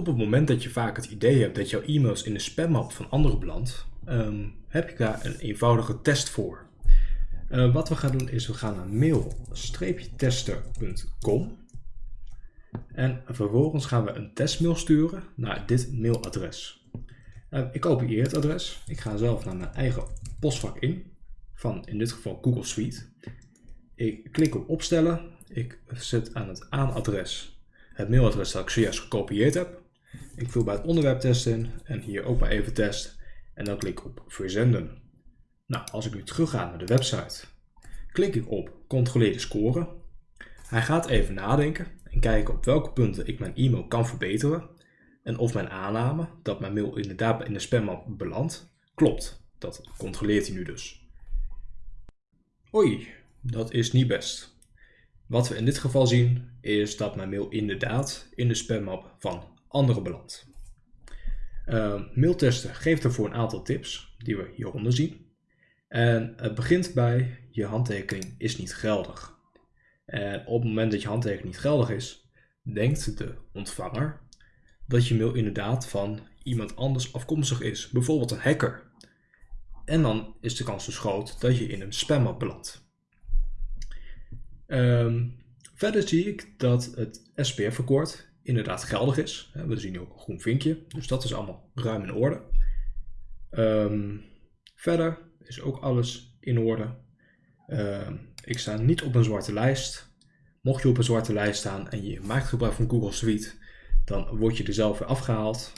Op het moment dat je vaak het idee hebt dat jouw e-mails in de spammap van anderen belandt, ehm, heb ik daar een eenvoudige test voor. Uh, wat we gaan doen is we gaan naar mail-tester.com en vervolgens gaan we een testmail sturen naar dit mailadres. Uh, ik kopieer het adres, ik ga zelf naar mijn eigen postvak in, van in dit geval Google Suite. Ik klik op opstellen, ik zet aan het aanadres het mailadres dat ik zojuist gekopieerd heb. Ik vul bij het onderwerp test in en hier ook maar even test en dan klik ik op verzenden. Nou, als ik nu terug ga naar de website, klik ik op controleer de score. Hij gaat even nadenken en kijken op welke punten ik mijn e-mail kan verbeteren en of mijn aanname dat mijn mail inderdaad in de spammap belandt, klopt. Dat controleert hij nu dus. Oei, dat is niet best. Wat we in dit geval zien is dat mijn mail inderdaad in de spammap van anderen belandt. Uh, mailtesten geeft ervoor een aantal tips die we hieronder zien. En het begint bij je handtekening is niet geldig. En op het moment dat je handtekening niet geldig is, denkt de ontvanger dat je mail inderdaad van iemand anders afkomstig is, bijvoorbeeld een hacker. En dan is de kans dus groot dat je in een spammap belandt. Um, verder zie ik dat het SPF-akkoord inderdaad geldig is. We zien hier ook een groen vinkje, dus dat is allemaal ruim in orde. Um, verder is ook alles in orde. Um, ik sta niet op een zwarte lijst. Mocht je op een zwarte lijst staan en je maakt gebruik van Google Suite, dan word je er zelf weer afgehaald.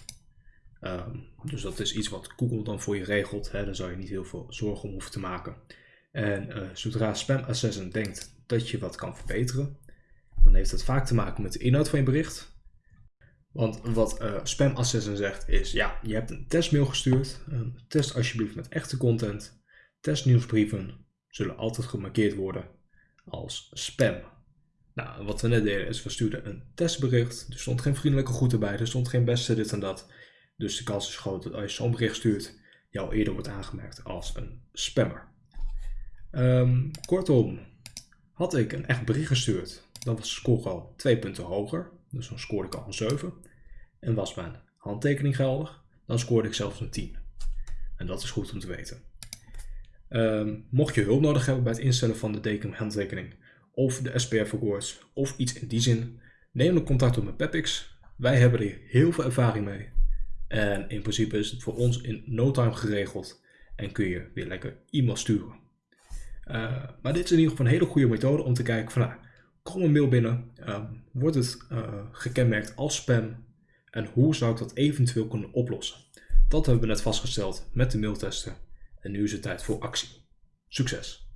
Um, dus dat is iets wat Google dan voor je regelt. Hè. Daar zou je niet heel veel zorgen om hoeven te maken. En uh, zodra Spam Assassin denkt dat je wat kan verbeteren, dan heeft het vaak te maken met de inhoud van je bericht. Want wat uh, Spam Assassin zegt is, ja, je hebt een testmail gestuurd, um, test alsjeblieft met echte content. Testnieuwsbrieven zullen altijd gemarkeerd worden als spam. Nou, wat we net deden is, we stuurden een testbericht. Er stond geen vriendelijke groeten bij, er stond geen beste dit en dat. Dus de kans is groot dat als je zo'n bericht stuurt, jou eerder wordt aangemerkt als een spammer. Um, kortom, had ik een echt bericht gestuurd, dan was de score al twee punten hoger. Dus dan scoorde ik al een 7. En was mijn handtekening geldig, dan scoorde ik zelfs een 10. En dat is goed om te weten. Um, mocht je hulp nodig hebben bij het instellen van de handtekening of de SPF Awards of iets in die zin, neem dan contact op met Pepix. Wij hebben er heel veel ervaring mee. En in principe is het voor ons in no time geregeld en kun je weer lekker e-mail sturen. Uh, maar dit is in ieder geval een hele goede methode om te kijken van nou, kom een mail binnen, uh, wordt het uh, gekenmerkt als spam en hoe zou ik dat eventueel kunnen oplossen. Dat hebben we net vastgesteld met de mailtesten en nu is het tijd voor actie. Succes!